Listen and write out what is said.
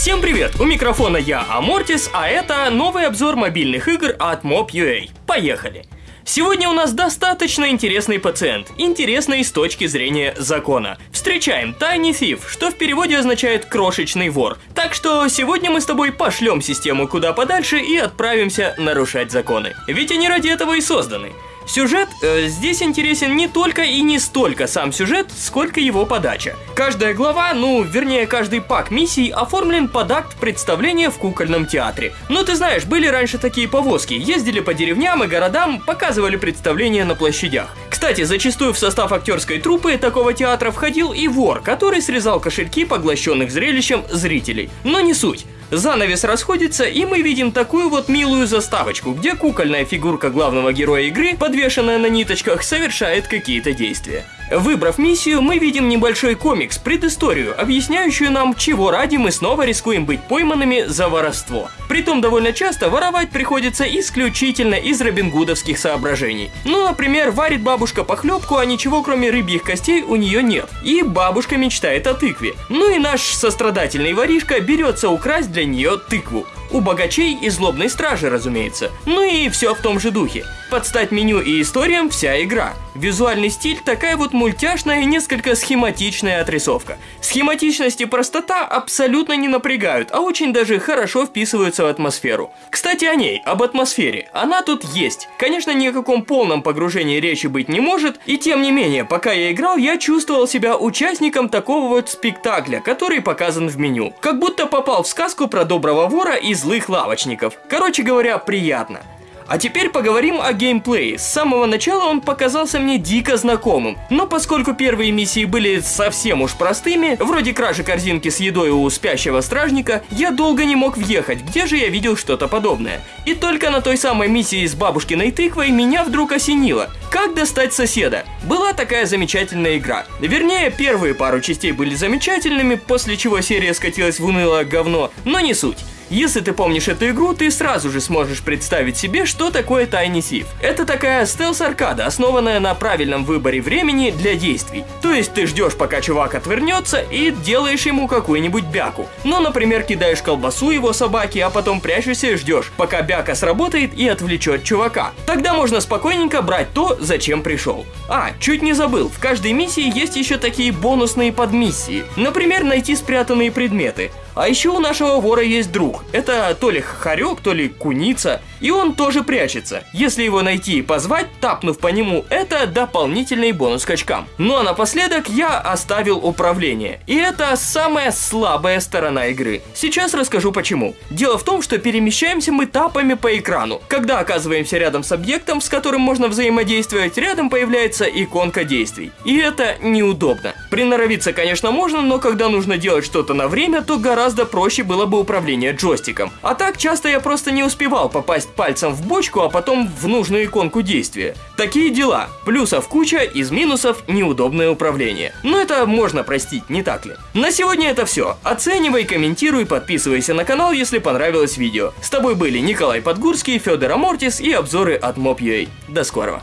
Всем привет! У микрофона я, Амортис, а это новый обзор мобильных игр от Mob.ua. Поехали! Сегодня у нас достаточно интересный пациент, интересный с точки зрения закона. Встречаем Tiny Thief, что в переводе означает крошечный вор. Так что сегодня мы с тобой пошлем систему куда подальше и отправимся нарушать законы. Ведь они ради этого и созданы. Сюжет э, здесь интересен не только и не столько сам сюжет, сколько его подача. Каждая глава, ну, вернее, каждый пак миссий оформлен под акт представления в кукольном театре. Ну, ты знаешь, были раньше такие повозки, ездили по деревням и городам, показывали представления на площадях. Кстати, зачастую в состав актерской труппы такого театра входил и вор, который срезал кошельки поглощенных зрелищем зрителей. Но не суть. Занавес расходится, и мы видим такую вот милую заставочку, где кукольная фигурка главного героя игры, подвешенная на ниточках, совершает какие-то действия. Выбрав миссию, мы видим небольшой комикс, предысторию, объясняющую нам, чего ради мы снова рискуем быть пойманными за воровство. Притом довольно часто воровать приходится исключительно из робингудовских соображений. Ну, например, варит бабушка похлебку, а ничего кроме рыбьих костей у нее нет. И бабушка мечтает о тыкве. Ну и наш сострадательный воришка берется украсть для нее тыкву. У богачей и злобной стражи, разумеется. Ну и все в том же духе. Подстать меню и историям вся игра. Визуальный стиль такая вот мультяшная и несколько схематичная отрисовка. Схематичность и простота абсолютно не напрягают, а очень даже хорошо вписываются в атмосферу. Кстати о ней, об атмосфере. Она тут есть. Конечно, ни о каком полном погружении речи быть не может, и тем не менее, пока я играл, я чувствовал себя участником такого вот спектакля, который показан в меню. Как будто попал в сказку про доброго вора и злых лавочников. Короче говоря, приятно. А теперь поговорим о геймплее. С самого начала он показался мне дико знакомым, но поскольку первые миссии были совсем уж простыми, вроде кражи корзинки с едой у спящего стражника, я долго не мог въехать, где же я видел что-то подобное. И только на той самой миссии с бабушкиной тыквой меня вдруг осенило. Как достать соседа? Была такая замечательная игра. Вернее, первые пару частей были замечательными, после чего серия скатилась в унылое говно, но не суть. Если ты помнишь эту игру, ты сразу же сможешь представить себе, что такое Tiny Thief. Это такая стелс-аркада, основанная на правильном выборе времени для действий. То есть ты ждешь, пока чувак отвернется, и делаешь ему какую-нибудь бяку. Ну, например, кидаешь колбасу его собаке, а потом прячешься и ждешь, пока бяка сработает и отвлечет чувака. Тогда можно спокойненько брать то, зачем пришел. А, чуть не забыл, в каждой миссии есть еще такие бонусные подмиссии. Например, найти спрятанные предметы. А еще у нашего вора есть друг. Это то ли хорек, то ли куница. И он тоже прячется. Если его найти и позвать, тапнув по нему, это дополнительный бонус к очкам. Ну а напоследок я оставил управление. И это самая слабая сторона игры. Сейчас расскажу почему. Дело в том, что перемещаемся мы тапами по экрану. Когда оказываемся рядом с объектом, с которым можно взаимодействовать, рядом появляется иконка действий. И это неудобно. Приноровиться, конечно, можно, но когда нужно делать что-то на время, то гораздо проще было бы управление джойстиком. А так часто я просто не успевал попасть пальцем в бочку, а потом в нужную иконку действия. Такие дела. Плюсов куча, из минусов неудобное управление. Но это можно простить, не так ли? На сегодня это все. Оценивай, комментируй, подписывайся на канал, если понравилось видео. С тобой были Николай Подгурский, Федор Амортис и обзоры от Mob.ua. До скорого.